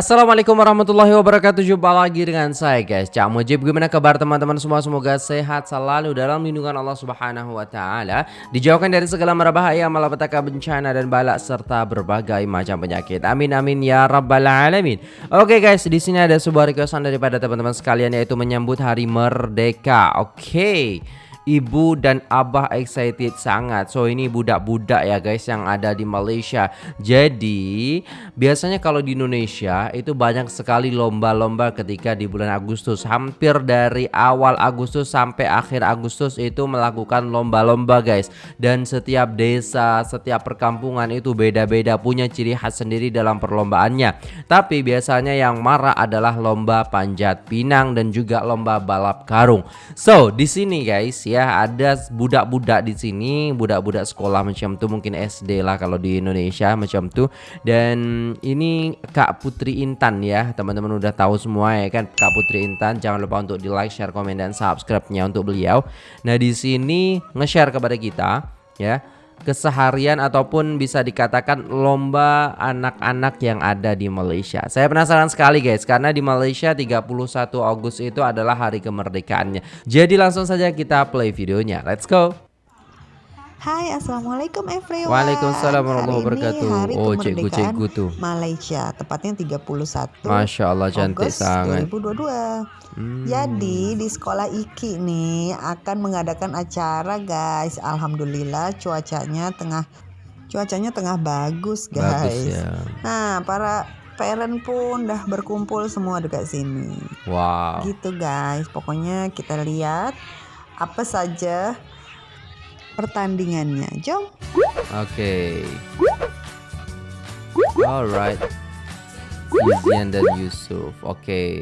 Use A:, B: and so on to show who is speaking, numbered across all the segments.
A: Assalamualaikum warahmatullahi wabarakatuh. Jumpa lagi dengan saya guys. Cak Mujib Gimana kabar teman-teman semua? Semoga sehat selalu dalam lindungan Allah subhanahu wa ta'ala. Dijauhkan dari segala merbahaya Malapetaka bencana dan balak Serta berbagai macam penyakit. Amin amin ya rabbal alamin. Oke guys di sini ada sebuah requestan daripada teman-teman sekalian Yaitu menyambut hari merdeka. Oke ibu dan abah excited sangat. So ini budak-budak ya guys yang ada di Malaysia. Jadi biasanya kalau di Indonesia itu banyak sekali lomba-lomba ketika di bulan Agustus. Hampir dari awal Agustus sampai akhir Agustus itu melakukan lomba-lomba guys. Dan setiap desa, setiap perkampungan itu beda-beda punya ciri khas sendiri dalam perlombaannya. Tapi biasanya yang marah adalah lomba panjat pinang dan juga lomba balap karung. So di sini guys ya ada budak-budak di sini budak-budak sekolah macam tuh mungkin SD lah kalau di Indonesia macam tuh dan ini Kak Putri Intan ya teman-teman udah tahu semua ya kan Kak Putri Intan. Jangan lupa untuk di like share komen dan subscribe-nya untuk beliau. Nah di sini nge-share kepada kita ya keseharian ataupun bisa dikatakan lomba anak-anak yang ada di Malaysia. Saya penasaran sekali guys karena di Malaysia 31 Agustus itu adalah hari kemerdekaannya. Jadi langsung saja kita play videonya. Let's go.
B: Hai assalamualaikum everyone.
A: Waalaikumsalam warahmatullahi wabarakatuh.
B: hari
A: Oh cikgu-cikgu tuh.
B: Malaysia Tepatnya 31
A: Masya Allah cantik
B: August
A: sangat.
B: 2022
A: hmm.
B: Jadi di sekolah Iki nih Akan mengadakan acara guys. Alhamdulillah cuacanya tengah Cuacanya tengah bagus guys.
A: Bagus ya.
B: Nah para parent pun dah berkumpul semua dekat sini.
A: Wow.
B: Gitu guys. Pokoknya kita lihat Apa saja pertandingannya. Jom.
A: Oke. Okay. Alright. Izian dan Yusuf. Oke. Okay.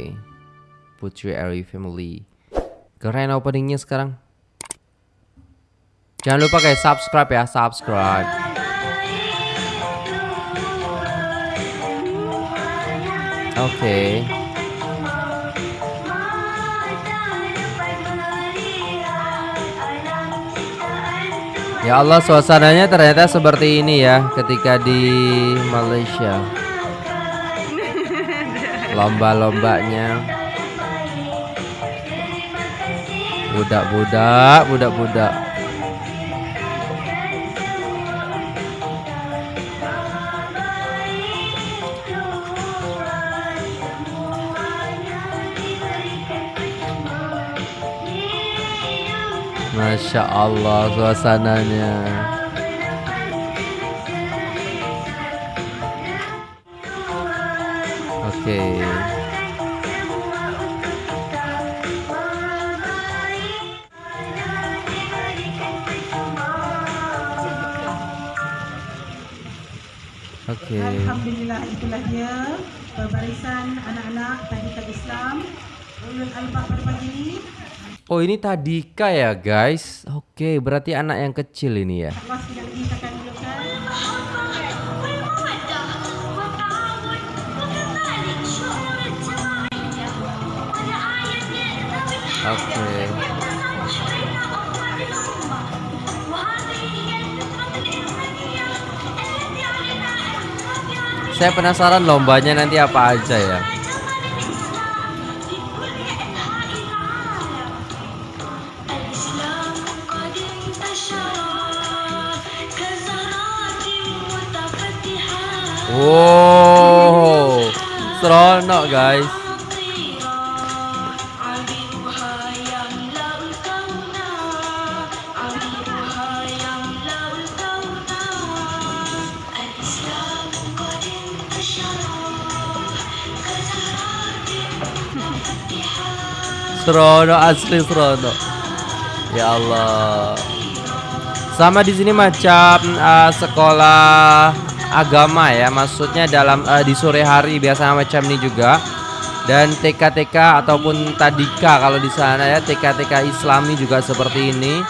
A: Putri Ari Family. Keren openingnya sekarang. Jangan lupa guys subscribe ya, subscribe. Oke. Okay. Ya Allah suasananya ternyata seperti ini ya ketika di Malaysia. Lomba-lombanya. Budak-budak, budak-budak Masya Allah suasananya Oke okay.
C: Oke. Alhamdulillah itulah dia berbarisan anak-anak tadikan Islam ulul albab pada pagi ini
A: Oh ini Tadika ya guys. Oke berarti anak yang kecil ini ya. Oke. Saya penasaran lombanya nanti apa aja ya Wow, seronok guys. Seronok asli seronok. Ya Allah. Sama di sini macam uh, sekolah agama ya. Maksudnya dalam uh, di sore hari biasa macam ini juga. Dan TK-TK ataupun tadika kalau di sana ya TK-TK Islami juga seperti ini.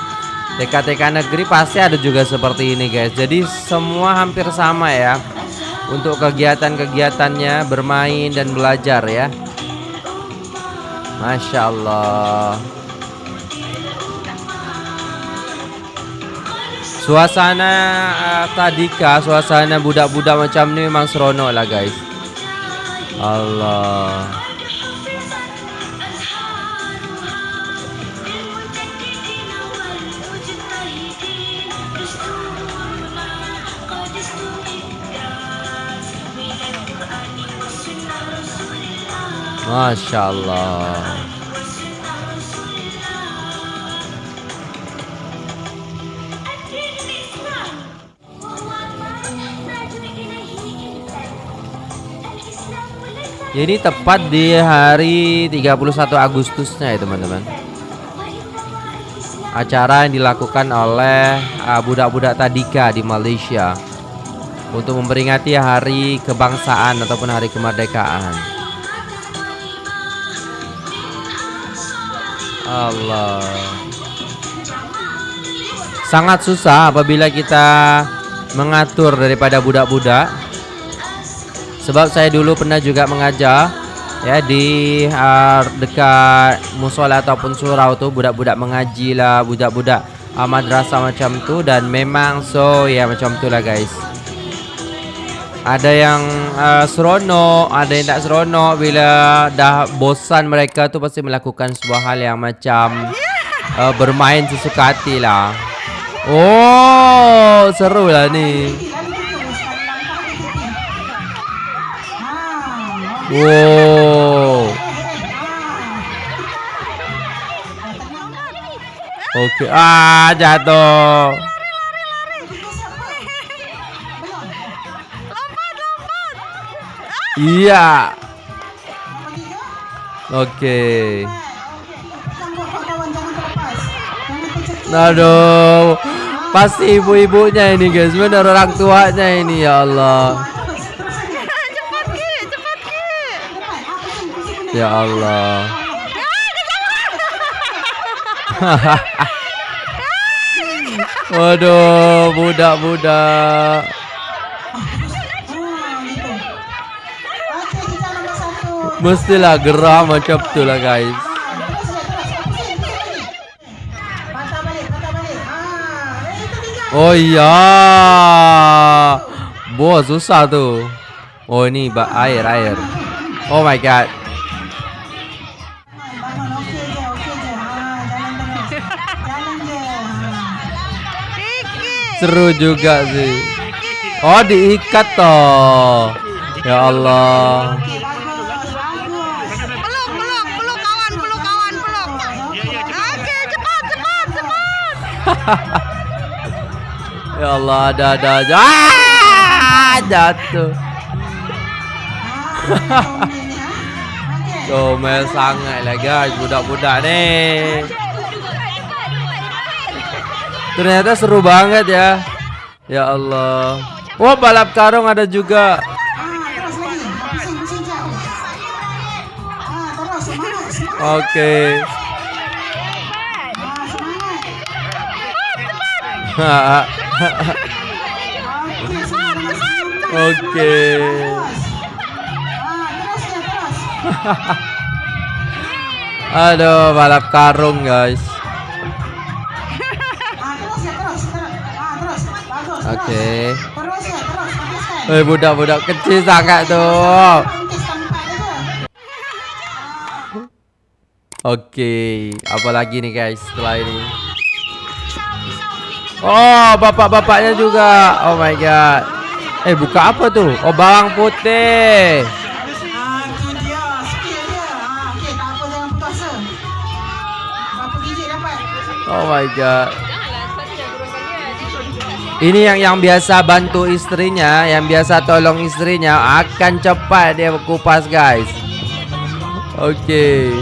A: TK-TK negeri pasti ada juga seperti ini guys. Jadi semua hampir sama ya untuk kegiatan-kegiatannya bermain dan belajar ya. Masya Allah Suasana uh, tadika, suasana budak-budak macam ni memang seronok lah guys. Allah. Masya Allah. Ini tepat di hari 31 Agustusnya ya teman-teman. Acara yang dilakukan oleh uh, budak-budak tadika di Malaysia untuk memperingati hari kebangsaan ataupun hari kemerdekaan. Allah. Sangat susah apabila kita mengatur daripada budak-budak sebab saya dulu pernah juga mengajar ya di uh, dekat musola ataupun surau tu budak-budak mengaji lah budak-budak uh, madrasah macam tu dan memang so ya macam tu lah guys. Ada yang uh, seronok ada yang tak seronok bila dah bosan mereka tu pasti melakukan sebuah hal yang macam uh, bermain sesuka hati lah. Oh seru lah ni Wow. Oke, ah jatuh. Iya. Oke. Aduh. Pasti ibu-ibunya ini guys, benar orang tuanya ini ya Allah. Ya Allah. Waduh, budak-budak. Mestilah gerah macam tu lah guys. Oh iya. Boh susah tu. Oh bak air air. Oh my god. Seru juga sih. Oh diikat toh. Ya Allah.
D: peluk peluk peluk kawan peluk kawan peluk oke cepat cepat cepat
A: Ya Allah ada ada aja. Ah, jatuh. Comel sangat lah guys budak-budak ni. Ternyata seru banget ya. Ya Allah. Oh balap karung ada juga. Oke. Oke. Aduh, balap karung guys. Oke. Eh budak-budak kecil sangat tuh. Oke, apa lagi nih guys setelah ini? Oh, bapak-bapaknya juga. Oh my god. Eh, buka apa tuh? Oh, bawang putih.
C: Ah, tu dia.
A: Ini yang yang biasa bantu istrinya, yang biasa tolong istrinya akan cepat dia kupas guys. Oke.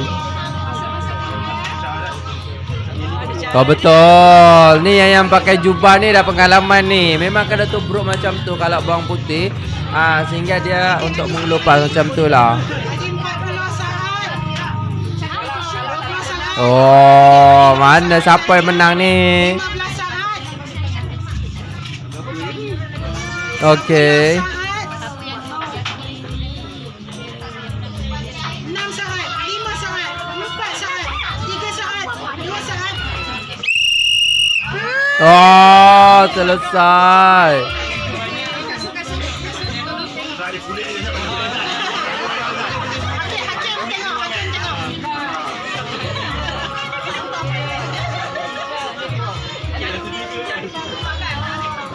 A: Kau betul. Nih yang, yang pakai jubah nih dah pengalaman nih. Memang kena tubruk macam tu kalau bawang putih. Ah sehingga dia untuk mengelupas macam tu lah. Oh, mana siapa yang menang ni? Okey.
C: Saat, saat, saat, saat, saat.
A: Oh, selesai.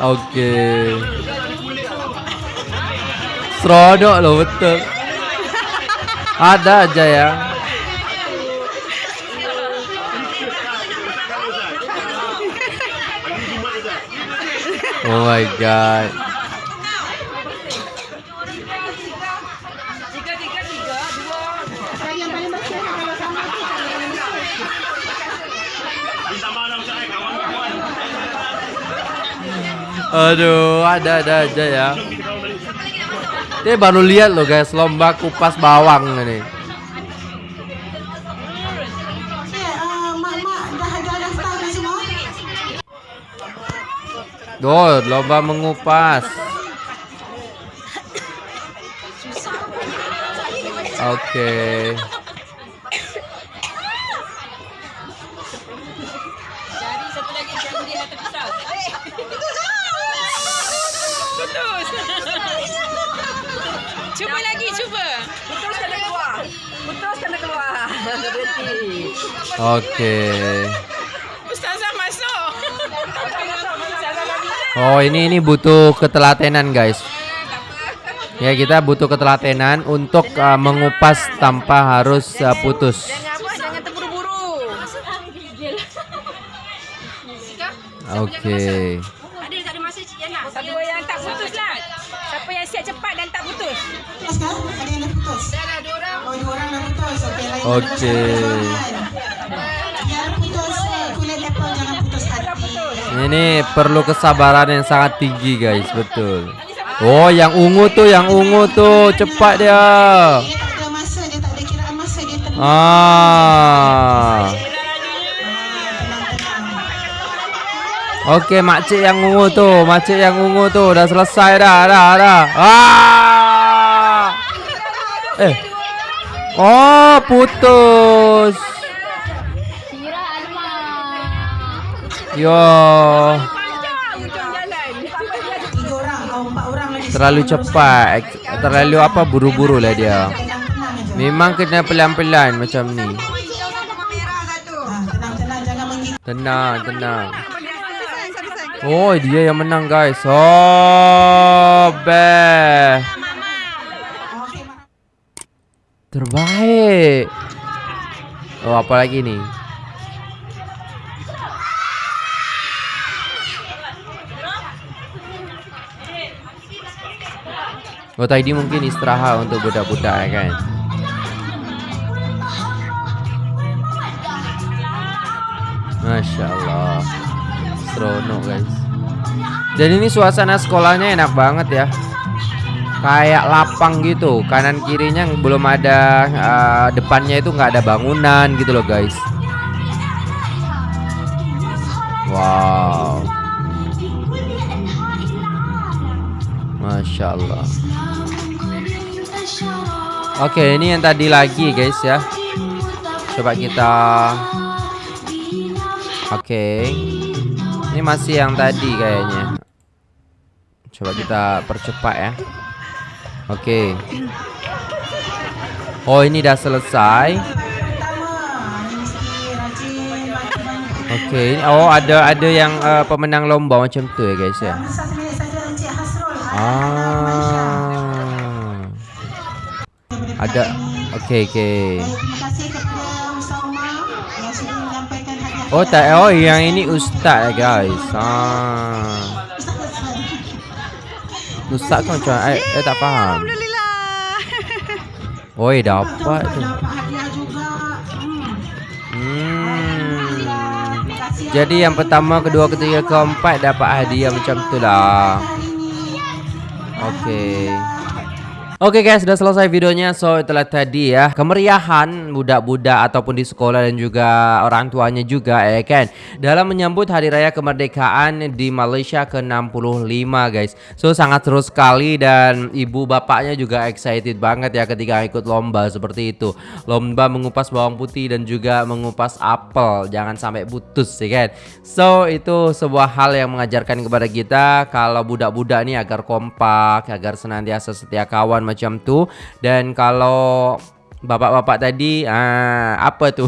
A: Oke. Serodok loh betul. Ada aja ya. Oh my god. Aduh, ada ada aja ya. Dia baru lihat loh guys, lomba kupas bawang ini.
C: Eh, uh, mak-mak dah dah dah start dah semua.
A: Tuh, lomba mengupas. Oke.
D: Cuba lagi, cuba.
A: Oke.
D: Ustazah masuk.
A: Oh, ini ini butuh ketelatenan, guys. Ya, kita butuh ketelatenan untuk uh, mengupas tanpa harus uh, putus. Oke.
D: Ada cepat dan tak putus.
C: Putus kan? Ada yang dah putus.
D: Dah dah dua orang.
C: Oh, dua orang dah putus. Okey, lain
A: Okey.
C: Yang putus kulit apple jangan putus hati.
A: Ini perlu kesabaran yang sangat tinggi, guys. Betul. Oh, yang ungu tuh, yang ungu tuh, cepat dia.
C: Dia tak ada masa, dia tak ada kiraan masa dia.
A: Ah.
C: Tenang-tenang.
A: Oke, makcik yang ungu tuh, makcik yang ungu tuh udah selesai dah, dah, dah. Ah! Eh. Oh, putus. Yo,
D: Panjang ujung jalan.
C: Tiga orang, kau empat orang lagi.
A: terlalu cepat, Ek- terlalu apa buru-buru lah dia.
C: Tenang-tenang aja.
A: Memang kena pelan-pelan macam ni.
C: Ah, tenang-tenang, jangan menggigit.
A: Tenang, tenang. Oh, dia yang menang, guys. Oh. Terbaik. Oh, apa lagi ni? Oh, tadi mungkin istirahat untuk budak-budak kan. Masya Allah Seronok guys. Dan ini suasana sekolahnya enak banget ya. Kayak lapang gitu. Kanan kirinya belum ada eh, Depannya itu nggak ada bangunan gitu loh guys. Wow. Masya Allah. Oke ini yang tadi lagi guys ya. Coba kita Oke. Ini masih yang tadi kayaknya. Coba kita percepat ya. Oke. Oh, ini udah selesai. Oke. ini- Oh, ada ada yang eh, pemenang lomba macam tu ya, guys ya. Ah. Ada. Oke, oke.
C: Baik,
A: Oh, tak oh yang ini ustaz ya, guys. Ah. Ustaz kan macam eh, eh tak faham. Oi, dapat tu.
C: Dapat hadiah juga. Hmm.
A: Jadi yang pertama, kedua, ketiga, keempat dapat hadiah macam tu lah. Okey. Oke guys, sudah selesai videonya. So, itulah tadi ya kemeriahan budak-budak ataupun di sekolah dan juga orang tuanya juga ya kan. Dalam menyambut hari raya kemerdekaan di Malaysia ke-65 guys. So, sangat seru sekali dan ibu bapaknya juga excited banget ya ketika ikut lomba seperti itu. Lomba mengupas bawang putih dan juga mengupas apel. Jangan sampai putus ya kan. So, itu sebuah hal yang mengajarkan kepada kita kalau budak-budak ini agar kompak, agar senantiasa setia kawan macam tu. Dan kalau bapak-bapak tadi ah apa tu?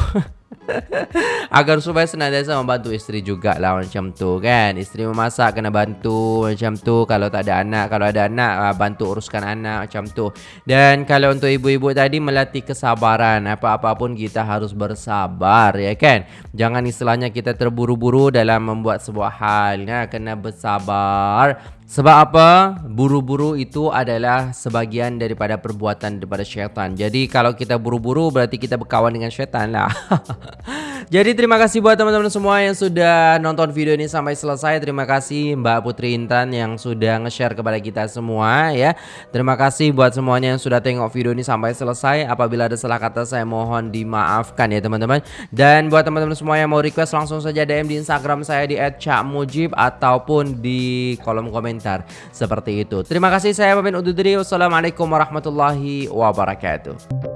A: Agar supaya senantiasa membantu istri juga lah macam tu kan Istri memasak kena bantu macam tu Kalau tak ada anak Kalau ada anak ah, bantu uruskan anak macam tu Dan kalau untuk ibu-ibu tadi melatih kesabaran Apa-apa pun kita harus bersabar ya kan Jangan istilahnya kita terburu-buru dalam membuat sebuah hal ya. Kena bersabar sebab apa? Buru-buru itu adalah sebagian daripada perbuatan daripada syaitan. Jadi kalau kita buru-buru berarti kita berkawan dengan syaitan lah. Jadi terima kasih buat teman-teman semua yang sudah nonton video ini sampai selesai. Terima kasih Mbak Putri Intan yang sudah nge-share kepada kita semua ya. Terima kasih buat semuanya yang sudah tengok video ini sampai selesai. Apabila ada salah kata saya mohon dimaafkan ya teman-teman. Dan buat teman-teman semua yang mau request langsung saja DM di Instagram saya di @cakmujib ataupun di kolom komentar komentar seperti itu. Terima kasih saya pamit undur diri. Wassalamualaikum warahmatullahi wabarakatuh.